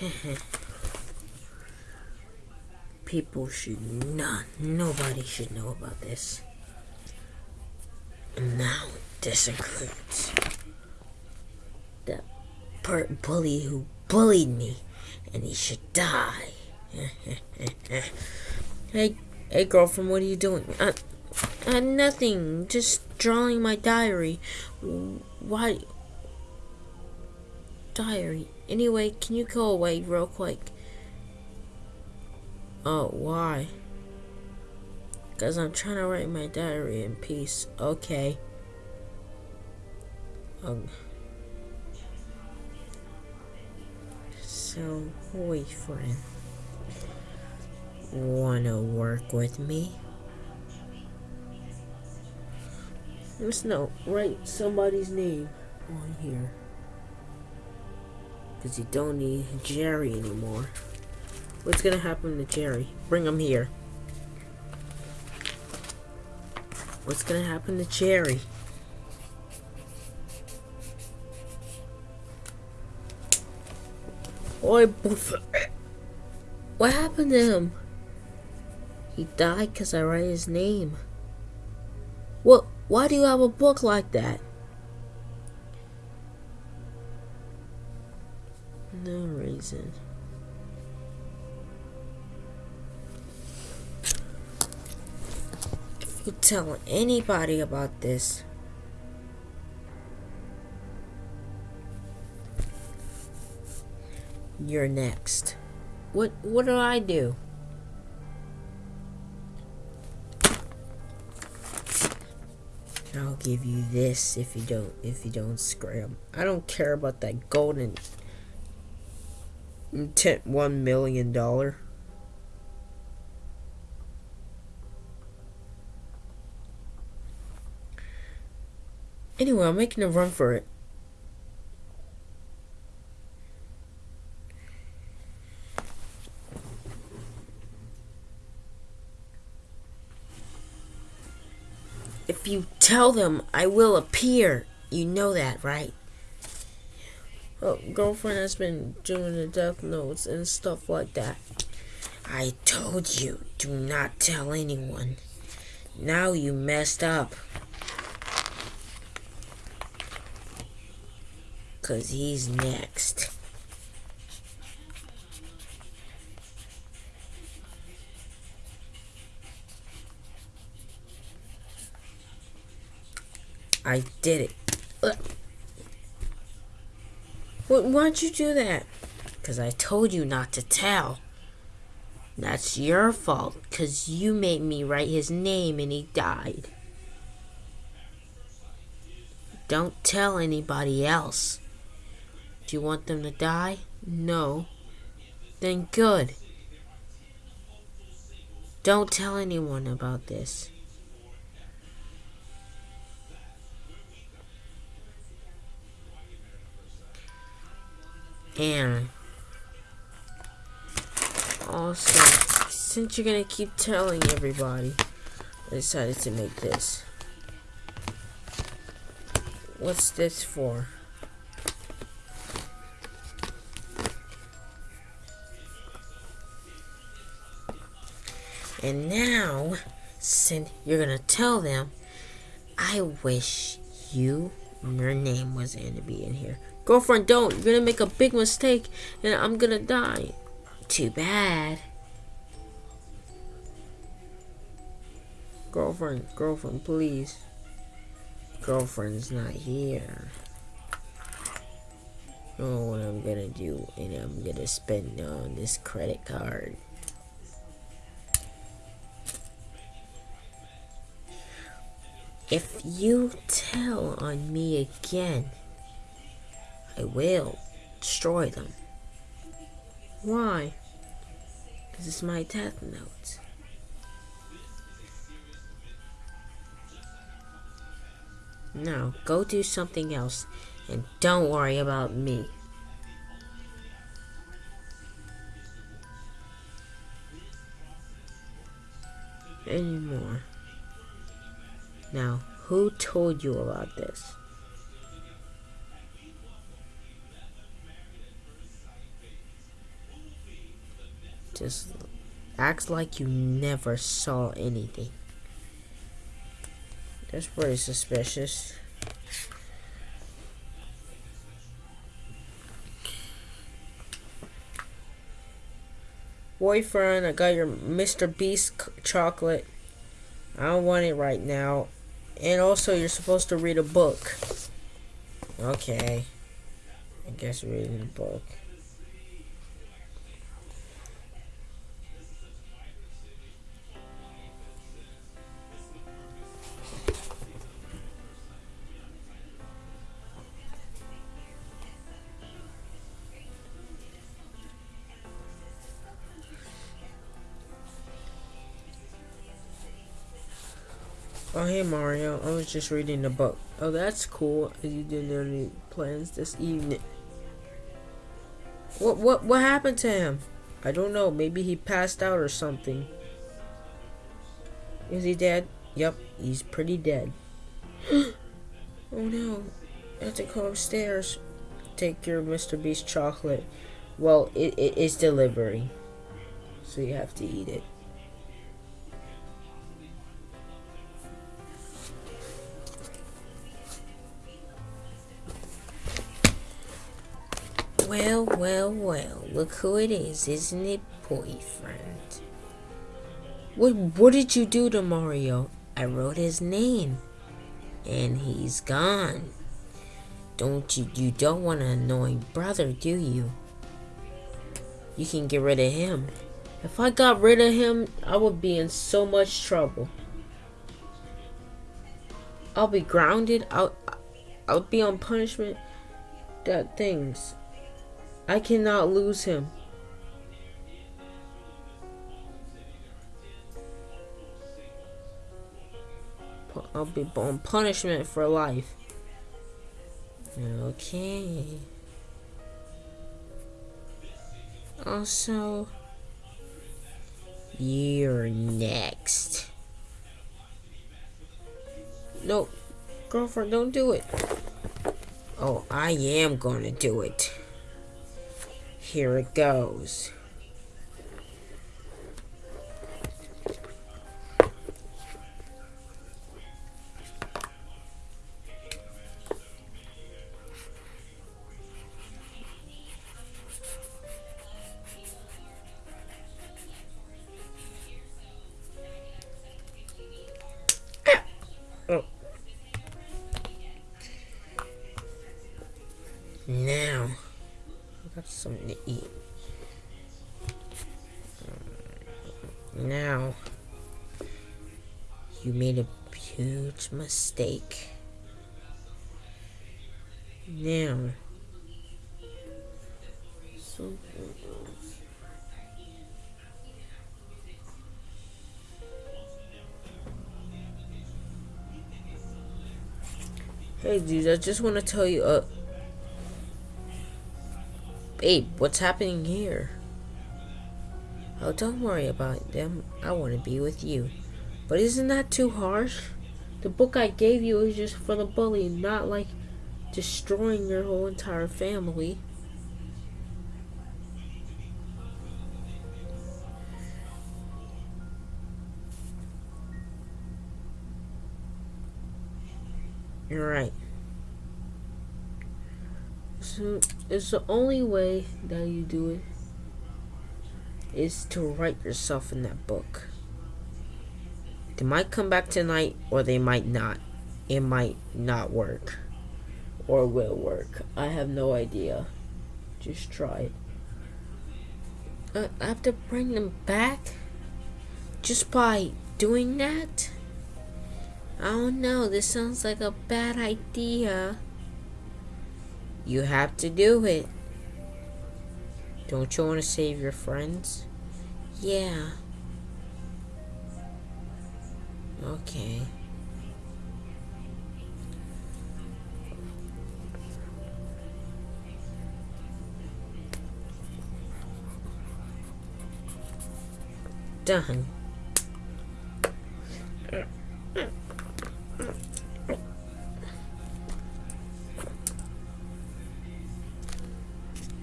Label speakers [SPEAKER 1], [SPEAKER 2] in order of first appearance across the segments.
[SPEAKER 1] People should not, nobody should know about this. And now this includes the pert bully who bullied me, and he should die. hey, hey, girlfriend, what are you doing? Uh, uh, nothing. Just drawing my diary. Why? Diary. Anyway, can you go away real quick? Oh, why? Because I'm trying to write my diary in peace. Okay. Um. So, boyfriend. Wanna work with me? Let's no, write somebody's name on here. Because you don't need Jerry anymore. What's gonna happen to Jerry? Bring him here. What's gonna happen to Jerry? Oi, what happened to him? He died because I write his name. What? Why do you have a book like that? No reason. If you tell anybody about this, you're next. What what do I do? I'll give you this if you don't if you don't scram. I don't care about that golden one million dollar. Anyway, I'm making a run for it. If you tell them, I will appear. You know that, right? Oh, girlfriend has been doing the death notes and stuff like that. I told you, do not tell anyone. Now you messed up. Cause he's next. I did it. Uh. Why'd you do that? Because I told you not to tell. That's your fault, because you made me write his name and he died. Don't tell anybody else. Do you want them to die? No. Then good. Don't tell anyone about this. And also, since you're gonna keep telling everybody, I decided to make this. What's this for? And now, since you're gonna tell them, I wish you, your name was gonna be in here. Girlfriend, don't. You're gonna make a big mistake and I'm gonna die. Too bad. Girlfriend, girlfriend, please. Girlfriend's not here. Oh, what I'm gonna do, and I'm gonna spend on this credit card. If you tell on me again, I will destroy them. Why? Because it's my death note. Now, go do something else and don't worry about me. Anymore. Now, who told you about this? Just act like you never saw anything. That's pretty suspicious. Boyfriend, I got your Mr. Beast chocolate. I don't want it right now. And also, you're supposed to read a book. Okay. I guess reading a book. Oh, hey Mario. I was just reading the book. Oh, that's cool. You didn't have any plans this evening. What what what happened to him? I don't know. Maybe he passed out or something. Is he dead? Yep, he's pretty dead. oh no. I have to go upstairs. Take your Mr. Beast chocolate. Well, it, it is delivery. So you have to eat it. Well, well, well, look who it is, isn't it, boyfriend? What, what did you do to Mario? I wrote his name, and he's gone. Don't you, you don't want an annoying brother, do you? You can get rid of him. If I got rid of him, I would be in so much trouble. I'll be grounded. I'll, I'll be on punishment. That things. I cannot lose him. I'll be on punishment for life. Okay. Also, you're next. No, girlfriend, don't do it. Oh, I am gonna do it. Here it goes. Huge mistake. Now, so Hey dude, I just want to tell you, uh, Babe, what's happening here? Oh, don't worry about them. I want to be with you. But isn't that too harsh? The book I gave you is just for the bully, not like destroying your whole entire family. You're right. So it's the only way that you do it is to write yourself in that book. They might come back tonight or they might not. It might not work. Or will work. I have no idea. Just try it. Uh, I have to bring them back? Just by doing that? I don't know. This sounds like a bad idea. You have to do it. Don't you want to save your friends? Yeah. Okay. Done.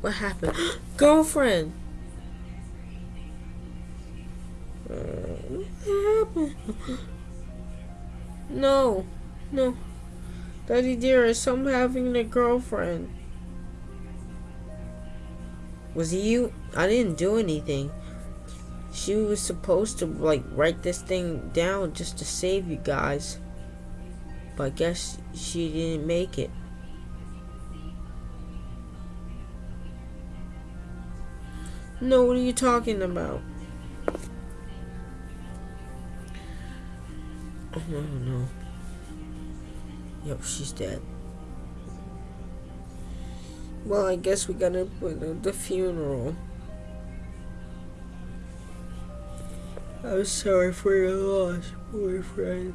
[SPEAKER 1] What happened? Girlfriend! What happened? No, no. Daddy dearest, I'm having a girlfriend. Was it you? I didn't do anything. She was supposed to like write this thing down just to save you guys. But I guess she didn't make it. No, what are you talking about? Oh, no, no. Yep, she's dead. Well, I guess we gotta put at the funeral. I'm sorry for your loss, boyfriend.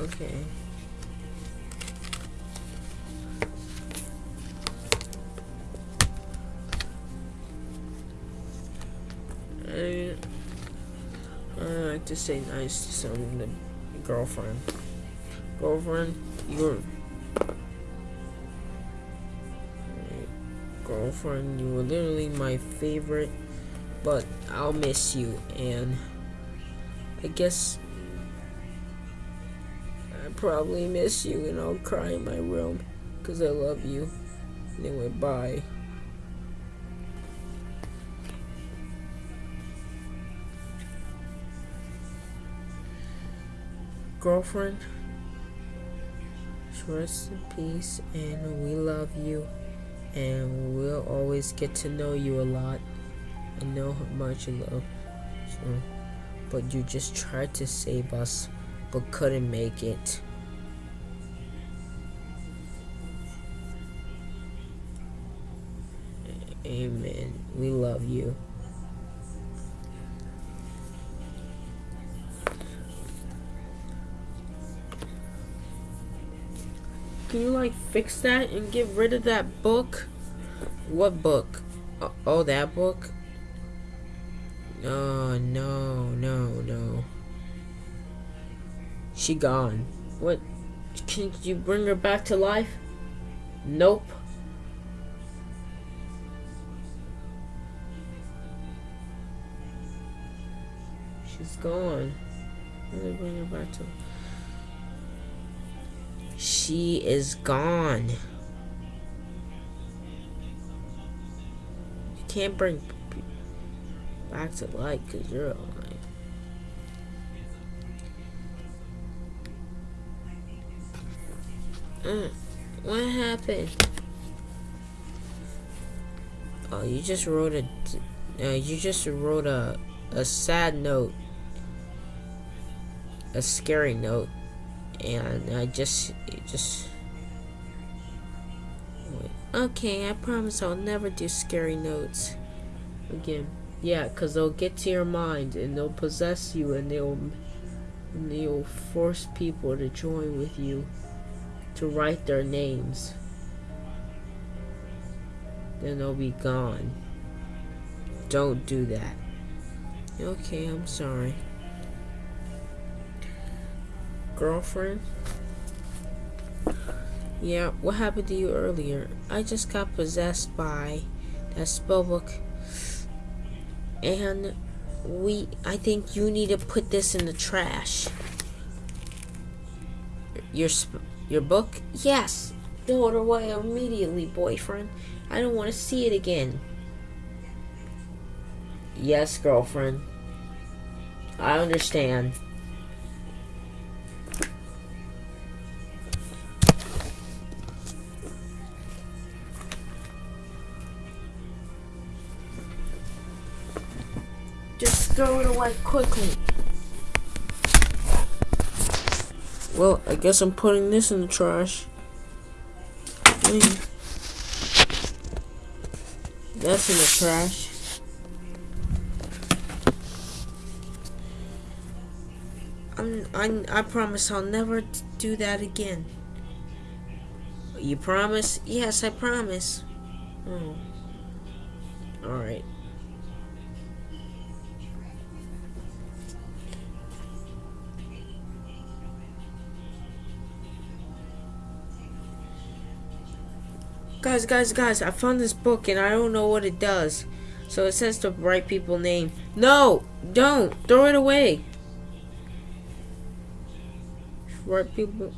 [SPEAKER 1] Okay. To say nice to some the girlfriend. Girlfriend, you're girlfriend, you were literally my favorite, but I'll miss you and I guess I probably miss you and I'll cry in my room because I love you. Anyway, bye. Girlfriend. Rest in peace, and we love you, and we'll always get to know you a lot and know how much you love. So, but you just tried to save us, but couldn't make it. Amen. We love you. Can you like fix that and get rid of that book? What book? Oh, oh that book? No, no, no, no. She gone. What? Can you bring her back to life? Nope. She's gone. Let me bring her back to she is gone. You can't bring back to life because you're alive. Mm, what happened? Oh, you just wrote a, uh, you just wrote a, a sad note, a scary note and I just just okay I promise I'll never do scary notes again. Yeah cause they'll get to your mind and they'll possess you and they'll and they'll force people to join with you to write their names. Then they'll be gone. Don't do that. Okay I'm sorry girlfriend? Yeah, what happened to you earlier? I just got possessed by that spellbook. And we I think you need to put this in the trash. Your your book? Yes. Throw it away immediately, boyfriend. I don't want to see it again. Yes, girlfriend. I understand. Throw it away quickly. Well, I guess I'm putting this in the trash. That's in the trash. I'm, I'm, I promise I'll never do that again. You promise? Yes, I promise. Oh. Alright. Guys, guys, guys, I found this book and I don't know what it does. So it says to write people name. No, don't. Throw it away. Write people